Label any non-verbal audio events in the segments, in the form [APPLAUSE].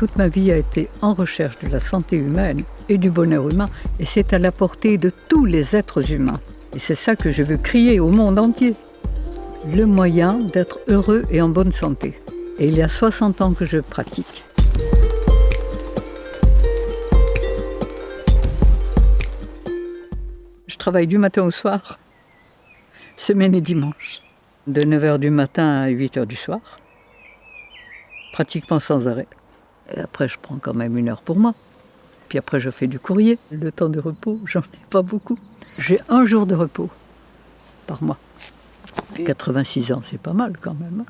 Toute ma vie a été en recherche de la santé humaine et du bonheur humain, et c'est à la portée de tous les êtres humains. Et c'est ça que je veux crier au monde entier. Le moyen d'être heureux et en bonne santé. Et il y a 60 ans que je pratique. Je travaille du matin au soir, semaine et dimanche, de 9h du matin à 8h du soir, pratiquement sans arrêt. Et après, je prends quand même une heure pour moi. Puis après, je fais du courrier. Le temps de repos, [LAUGHS] j'en ai pas beaucoup. J'ai un jour de repos par mois. À 86 ans, c'est pas mal quand même.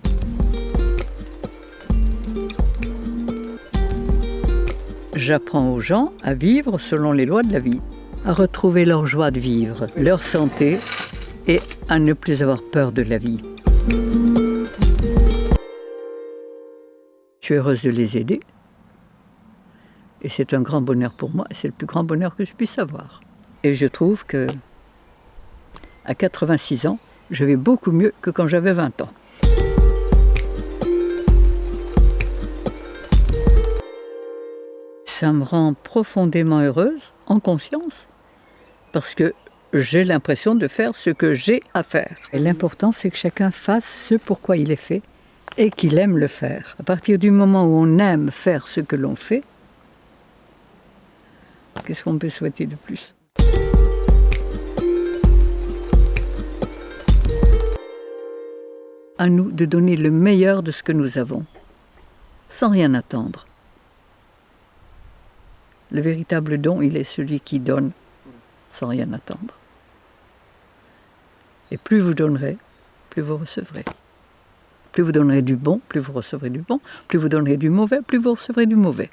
J'apprends aux gens à vivre selon les lois de la vie, à retrouver leur joie de vivre, leur santé et à ne plus avoir peur de la vie. Je suis heureuse de les aider. Et c'est un grand bonheur pour moi, c'est le plus grand bonheur que je puisse avoir. Et je trouve que à 86 ans, je vais beaucoup mieux que quand j'avais 20 ans. Ça me rend profondément heureuse, en conscience, parce que j'ai l'impression de faire ce que j'ai à faire. Et l'important, c'est que chacun fasse ce pourquoi il est fait et qu'il aime le faire. À partir du moment où on aime faire ce que l'on fait, qu'est-ce qu'on peut souhaiter de plus À nous de donner le meilleur de ce que nous avons, sans rien attendre. Le véritable don, il est celui qui donne sans rien attendre. Et plus vous donnerez, plus vous recevrez. Plus vous donnerez du bon, plus vous recevrez du bon. Plus vous donnerez du mauvais, plus vous recevrez du mauvais.